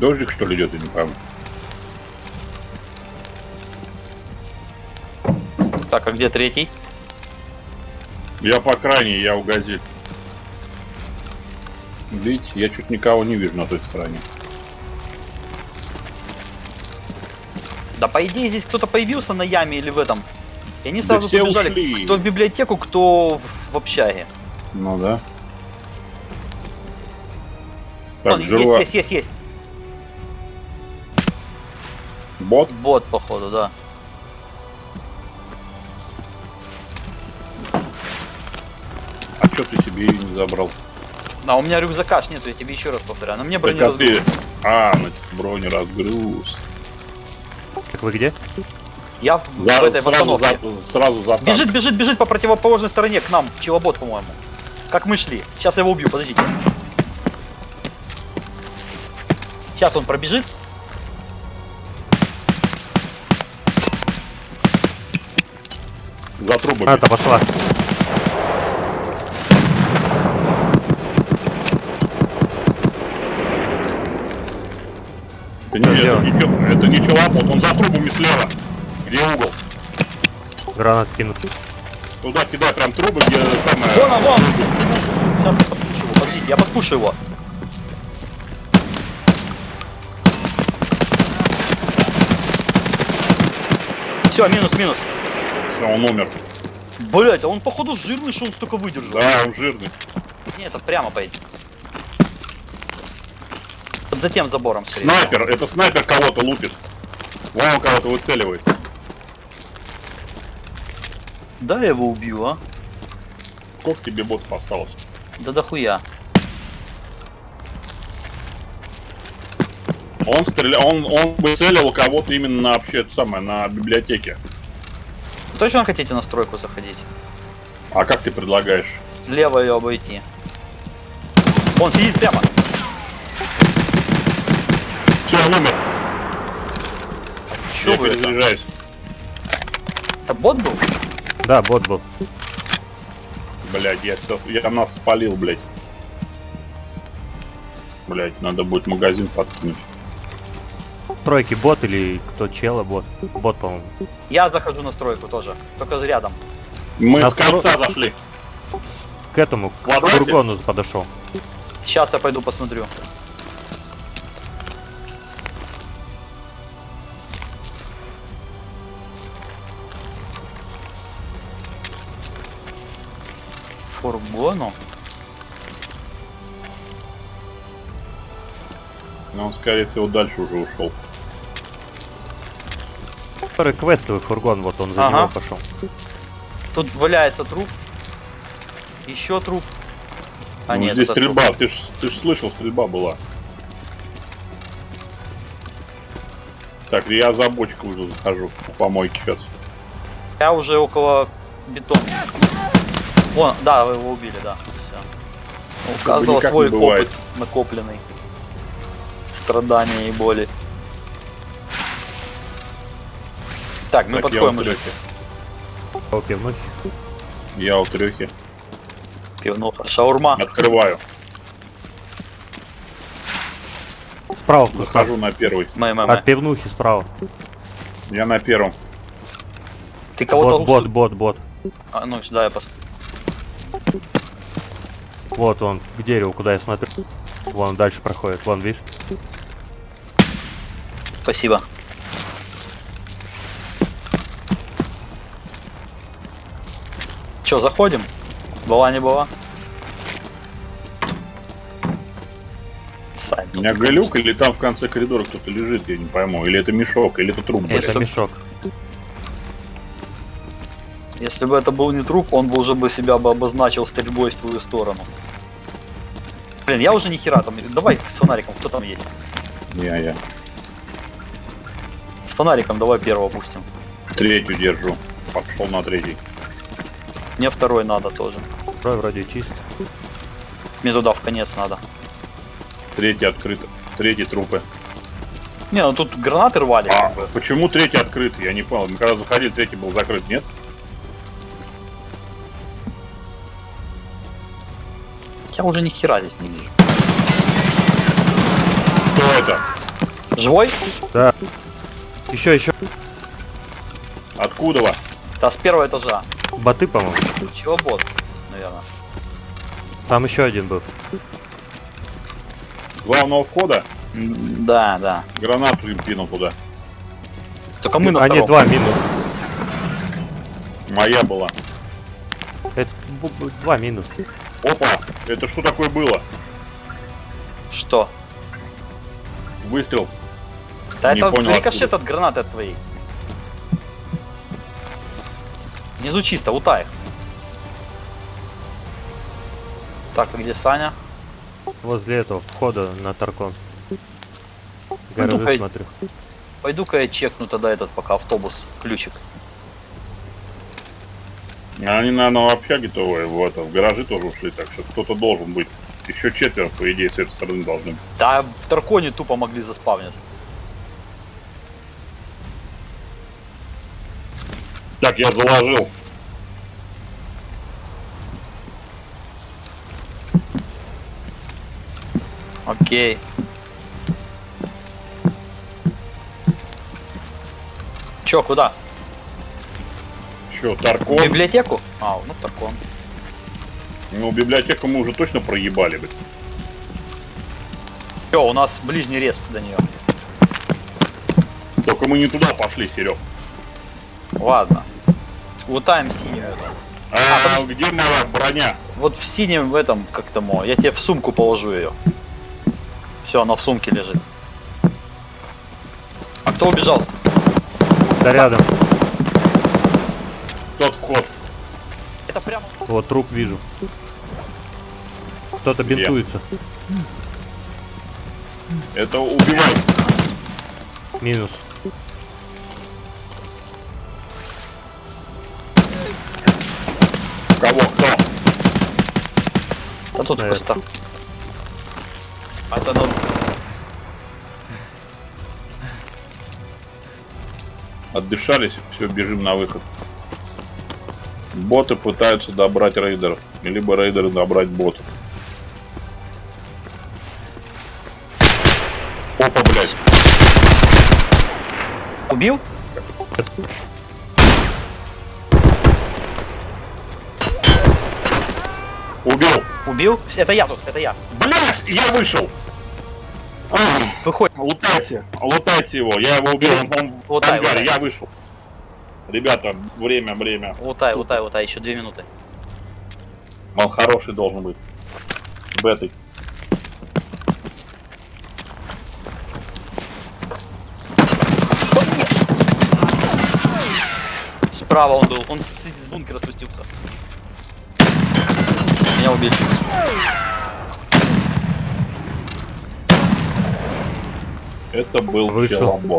Дождик что ли идет, я не пойму. Так, а где третий? Я по крайней, я у газель. Видите, я чуть никого не вижу на той стороне. Да по идее здесь кто-то появился на яме или в этом. И они Да сразу все побежали. ушли. Кто в библиотеку, кто в, в общаге. Ну да. Так, Вон, жива. есть, есть, есть, есть. Бот? Бот, походу, да. А что ты себе ее не забрал? А у меня рюкзака аж нету, я тебе еще раз повторяю. Но мне Так, а ты... А, на бронеразгруз. Так вы где? Я в, За- в этой сразу, за, сразу за танк. Бежит, бежит, бежит по противоположной стороне к нам. Челобот, по-моему. Как мы шли. Сейчас я его убью, подождите. Сейчас он пробежит. За трубами. А, там пошла. Да не, это, это не челобот, он за трубами слева. Где угол? Гранат кинут. Туда кидай прям трубы, где самое... Вон он, вон! Сейчас я подпушу его, подождите, я подпушу его. Все, минус, минус. Всё, он умер. Блять, а он походу жирный, что он столько выдержал. Да, он жирный. Не, это прямо поедет. За тем забором, скорее. Снайпер, это снайпер кого-то лупит. Вон он кого-то выцеливает. Да, я его убью, а? Сколько тебе ботов осталось? Да дохуя. Он стрелял, он, он выцеливал кого-то именно на вообще это самое, на библиотеке. Точно хотите на стройку заходить? А как ты предлагаешь? Лево ее обойти. Он сидит прямо. Все, он умер. Я вы это? перезаряжаюсь. Это бот был? Да, бот был. Блять, я сейчас, я нас спалил, блять. Блять, надо будет магазин подкинуть. Тройки бот или кто чела бот? Бот, по-моему. Я захожу на стройку тоже. Только рядом. Мы На с конца второй- зашли. К этому, к фургону подошел. Сейчас я пойду посмотрю. Фургону? Но он, скорее всего, дальше уже ушел. Который квестовый фургон, вот он за Ага. него пошел. Тут валяется труп. Еще труп. А Ну, нет, здесь стрельба, труп. ты ж, ты ж слышал, стрельба была. Так, я за бочку уже захожу, по помойке сейчас. Я уже около бетона. Вон, да, вы его убили, да. Все. У каждого никак свой опыт накопленный. Страдания и боли. Так, мы Так, я подходим уже. О, пивнухи. Я у трехи. Пивнуха. Шаурма. Открываю. Справа Захожу на первый. Мэ, мэ, От мэ. пивнухи справа. Я на первом. Ты кого-то... Бот, бот, бот, бот. А, ну, да, я пос... Вот он, к дереву, куда я смотрю. Вон дальше проходит. Вон, видишь? Спасибо. Че, заходим? Была не была? Сань, У меня глюк или там в конце коридора кто-то лежит, я не пойму. Или это мешок, или это труп, блядь. Это мешок. Если бы это был не труп, он бы уже бы себя бы обозначил стрельбой в твою сторону. Блин, я уже ни хера там. Давай с фонариком, кто там есть? Я, я. Фонариком давай первого пустим. Третью держу. Пошел на третий. Мне второй надо тоже. Вроде, вроде чист. Мне туда в конец надо. Третий открыт. Третий трупы. Не, ну тут гранаты рвали. А, почему третий открыт? Я не понял. Мы когда заходили, третий был закрыт, нет? Я уже ни хера здесь не вижу. Кто это? Живой? Да. Еще, еще. Откуда? во? Да, с первого этажа. Боты, по-моему. Чего бот, наверное. Там еще один был. Главного входа Да, да. гранату им кинул туда. Только мы на а, нет, два минус. Моя была. Это два минус. Опа! Это что такое было? Что? Выстрел. Да Не это понял, рикошет откуда. от гранаты от твоей. Внизу чисто, утай. Так, а где Саня? Возле этого входа на Таркон. Гаражи пой- смотрю. Пойду-ка я чекну тогда этот пока автобус, ключик. Они, наверное, в общаге-то ой, в, это, в гаражи тоже ушли, так что кто-то должен быть. Еще четверо, по идее, с этой стороны должны быть. Да, в Тарконе тупо могли заспавниться. Так, я заложил. Окей. Чё, куда? Че, В Таркон? библиотеку? А, ну Таркон. Ну, библиотеку мы уже точно проебали, блядь. Чё, у нас ближний рез до нее. Только мы не туда пошли, Серег. Ладно. Лутаем синюю. эту. А, где моя броня? Вот в синем в этом, как тому, я тебе в сумку положу ее. Все, она в сумке лежит. А кто убежал? Да рядом. Тот вход. Это прямо. Вот труп вижу. Кто-то бинтуется. Это убивай. Минус. Да тут Наверное. просто. А это ну, Отдышались, все, бежим на выход. Боты пытаются добрать рейдеров. Либо рейдеры добрать ботов. Опа, блядь. убил? Убил. Убил? Это я тут, это я. Блядь, я вышел. Выходит. Лутайте, лутайте его. Я его убил, он, он в Лутай, ангаре, лутай. я вышел. Ребята, время, время. Лутай, лутай, лутай, еще две минуты. Он хороший должен быть. Бетой. Справа он был, он с, бункера спустился. Меня убили. Это был Вышел.